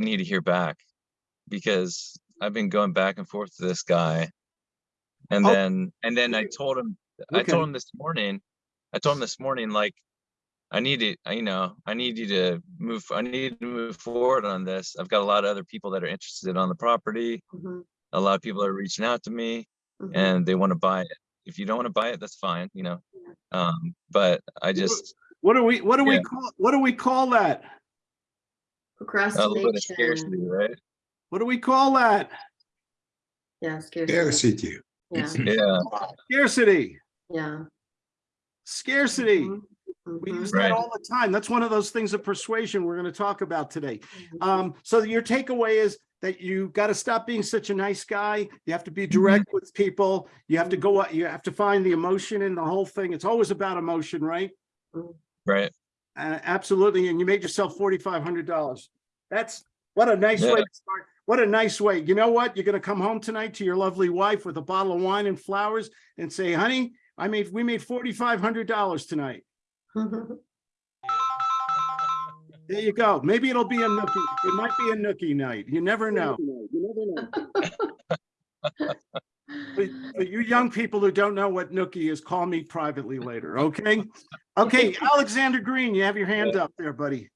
need to hear back because I've been going back and forth to this guy. And Oh. then, and then I told him, I Okay. told him this morning, I told him this morning, like, I need I- you know, I need you to move, I need to move forward on this. I've got a lot of other people that are interested on the property. Mhm, A lot of people are reaching out to me mhm. and they want to buy it. If you don't want to buy it, that's fine, you know? Um, but I just, What do we, what do we Yeah. call, what do we call that? a little bit of scarcity, Procrastination, right? What do we call that? yeah, scarcity, Scarcity. yeah, Yeah, Scarcity, yeah. scarcity. mhm, We mhm, use that all the time. That's one of those things of persuasion we're going to talk about today. mhm. Um, so your takeaway is that you got to stop being such a nice guy. You have to be Mm-hmm. direct with people. You have to go, out. you have to find the emotion in the whole thing. It's always about emotion, right? right. Uh, absolutely. And you made yourself forty-five hundred dollars. That's, what a nice way to start. What a nice way. You know what? You're gonna come home tonight to your lovely wife with a bottle of wine and flowers and say, honey, I made, we made forty-five hundred dollars tonight. There you go. Maybe it'll be a nookie. It might be a nookie night. You never know. But but you young people who don't know what nookie is, call me privately later, okay? Okay, Alexander Green, you have your hand up there, buddy.